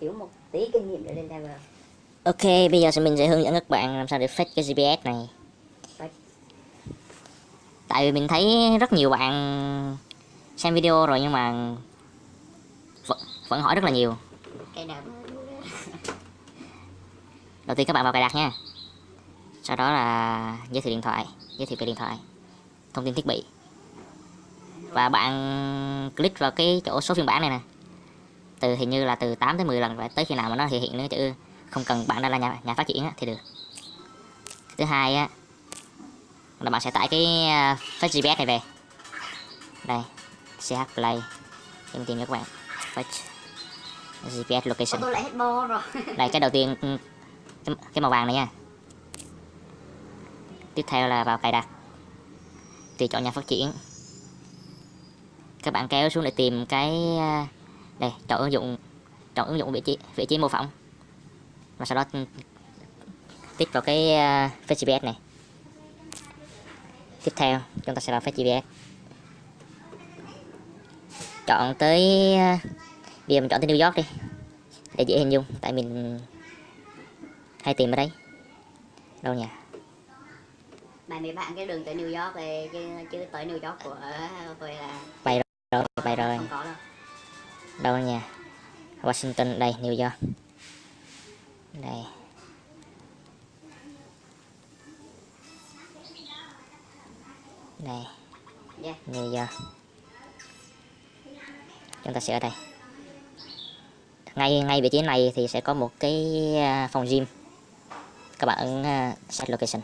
thiếu một tí kinh nghiệm để lên level Ok, bây giờ mình sẽ hướng dẫn các bạn làm sao để fake cái GPS này. Tại vì mình thấy rất nhiều bạn xem video rồi nhưng mà vẫn, vẫn hỏi rất là nhiều. Đầu tiên các bạn vào cài đặt nha. Sau đó là giới thiệu điện thoại, giới thiệu về điện thoại, thông tin thiết bị. Và bạn click vào cái chỗ số phiên bản này nè. Từ hình như là từ 8 tới 10 lần và tới khi nào mà nó hiện hiện cái chữ không cần bạn đã là nhà, nhà phát triển thì được. Thứ hai á là bạn sẽ tải cái uh, Fetch GPS này về. Đây, CH Play. Em tìm cho các bạn. Fetch GPS location tôi lại hết bo rồi đây cái đầu tiên ừ, cái, cái màu vàng này nha tiếp theo là vào cài đặt thì chọn nhà phát triển các bạn kéo xuống để tìm cái à, đây chọn ứng dụng chọn ứng dụng vị trí vị trí mô phỏng. Và sau đó ừ, tích vào cái uh, GPS này. Tiếp theo chúng ta sẽ vào GPS chọn tới uh, bây giờ mình chọn tới New York đi để dễ hình dung tại mình hay tìm ở đấy đâu nhỉ? Bài mấy bạn cái đường tới New York thì chứ, chứ tới New York của tôi là rồi đâu nhỉ Washington đây New York. Đây. Đây. Yeah. New York. Chúng ta sẽ ở đây. Ngay ngay vị trí này thì sẽ có một cái à, phòng gym. Các bạn ấn à, set location.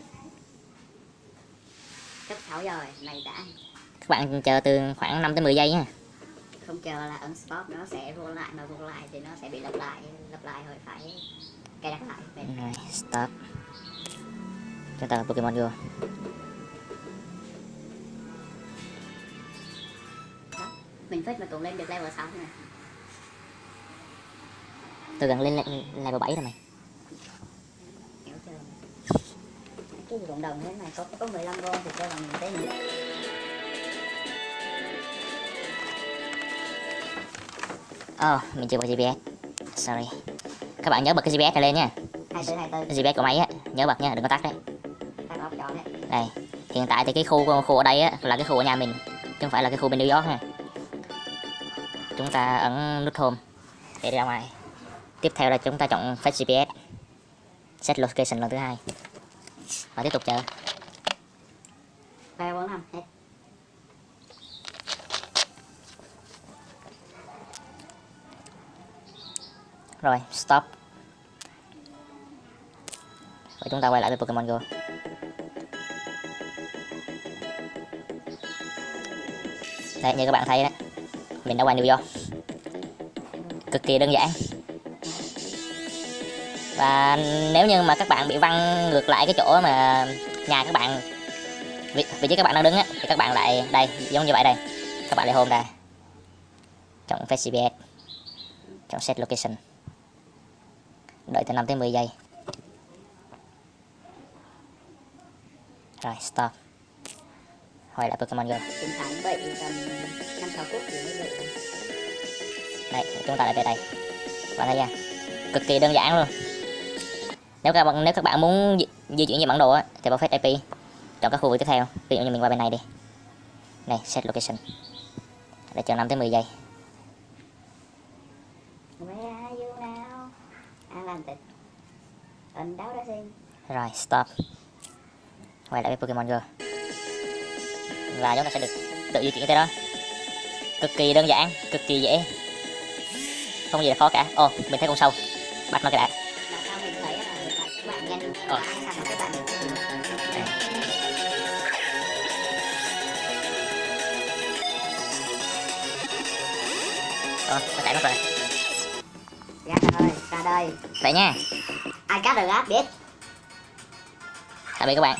Cấp 6 giờ rồi này đã. Các bạn chờ từ khoảng 5 tới 10 giây nha không chờ là ấn stop nó sẽ vô lại mà vô lại thì nó sẽ bị lặp lại lặp lại rồi phải cài đặt lại. Vậy. rồi stop chúng ta Pokemon Go mình phết mà cũng lên được level 6 này. Tôi gần lên le- level 7 rồi mày. Cái gì cộng đồng thế này có có 15 con thì cho bằng cái gì oh mình chưa bật GPS sorry. Các bạn nhớ bật cái GPS này lên nha. Hai tư hai tư cái GPS của máy á nhớ bật nha đừng có tắt đấy. Đây hiện tại thì cái khu khu ở đây á là cái khu ở nhà mình chứ không phải là cái khu bên New York ha chúng ta ấn nút home để ra ngoài. Tiếp theo là chúng ta chọn Fetch GPS set location lần thứ hai. Và tiếp tục chờ. Ba bốn năm hết rồi stop. Và chúng ta quay lại với Pokemon Go. Đây như các bạn thấy đó mình đã qua New York. Cực kỳ đơn giản. Và nếu như mà các bạn bị văng ngược lại cái chỗ mà nhà các bạn vị, vị trí các bạn đang đứng á thì các bạn lại đây giống như vậy đây. Các bạn lại home đây chọn Face GPS chọn set location đợi từ 5 tới 10 giây. Rồi stop. Quay lại Pokemon Go đây chúng ta lại về đây. Bạn thấy nha cực kỳ đơn giản luôn. Nếu các bạn nếu các bạn muốn di, di chuyển về bản đồ á thì vào Face IP chọn các khu vực tiếp theo. Ví dụ như mình qua bên này đi. Này set location. Để chờ 5 tới 10 giây Atlantic. Ấn đáo đã rồi stop. Quay lại với Pokemon Go. Và chúng ta sẽ được tự di chuyển tới đó. Cực kỳ đơn giản cực kỳ dễ. Không gì là khó cả. Ồ mình thấy con sâu. Bắt nó cái đã. Mà Ờ. Ờ, nó chạy mất rồi đây. vậy nha Ai cắt được gác biết. tạm biệt các bạn